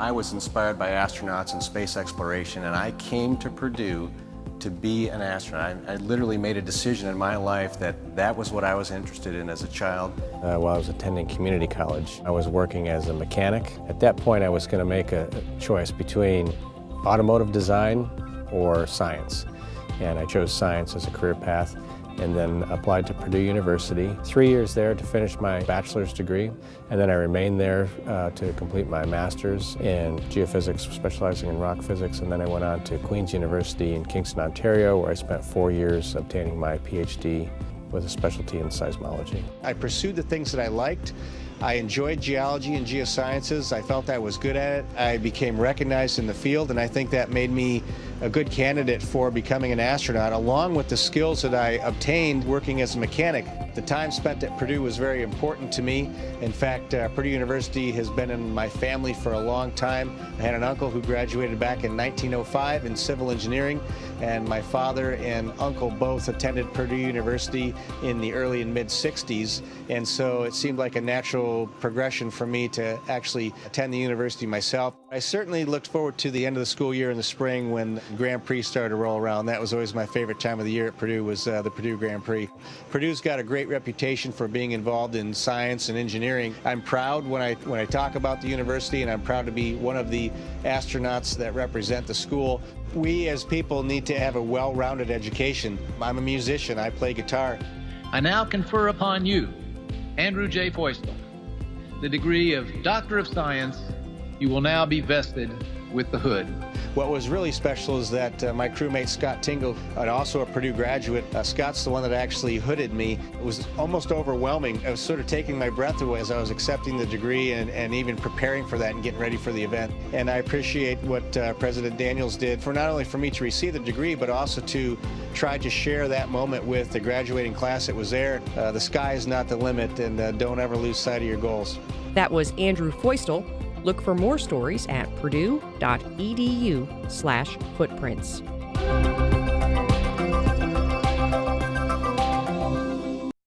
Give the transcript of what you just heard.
I was inspired by astronauts and space exploration, and I came to Purdue to be an astronaut. I, I, literally made a decision in my life that that was what I was interested in as a child. Uh, while I was attending community college, I was working as a mechanic. At that point, I was going to make a, a choice between automotive design or science, and I chose science as a career path and then applied to Purdue University. Three years there to finish my bachelor's degree, and then I remained there uh, to complete my master's in geophysics, specializing in rock physics, and then I went on to Queen's University in Kingston, Ontario, where I spent four years obtaining my PhD with a specialty in seismology. I pursued the things that I liked. I enjoyed geology and geosciences. I felt I was good at it. I became recognized in the field, and I think that made me a good candidate for becoming an astronaut, along with the skills that I obtained working as a mechanic. The time spent at Purdue was very important to me. In fact, uh, Purdue University has been in my family for a long time. I had an uncle who graduated back in 1905 in civil engineering, and my father and uncle both attended Purdue University in the early and mid 60s, and so it seemed like a natural progression for me to actually attend the university myself. I certainly looked forward to the end of the school year in the spring when Grand Prix started to roll around. That was always my favorite time of the year at Purdue was uh, the Purdue Grand Prix. Purdue's got a great reputation for being involved in science and engineering. I'm proud when I when I talk about the university and I'm proud to be one of the astronauts that represent the school. We as people need to have a well-rounded education. I'm a musician. I play guitar. I now confer upon you, Andrew J. Feustel, the degree of Doctor of Science. You will now be vested with the hood. What was really special is that uh, my crewmate Scott Tingle, uh, also a Purdue graduate, uh, Scott's the one that actually hooded me. It was almost overwhelming. I was sort of taking my breath away as I was accepting the degree and, and even preparing for that and getting ready for the event. And I appreciate what uh, President Daniels did for not only for me to receive the degree, but also to try to share that moment with the graduating class that was there. Uh, the sky is not the limit, and uh, don't ever lose sight of your goals. That was Andrew Feustel, Look for more stories at purdue.edu slash footprints.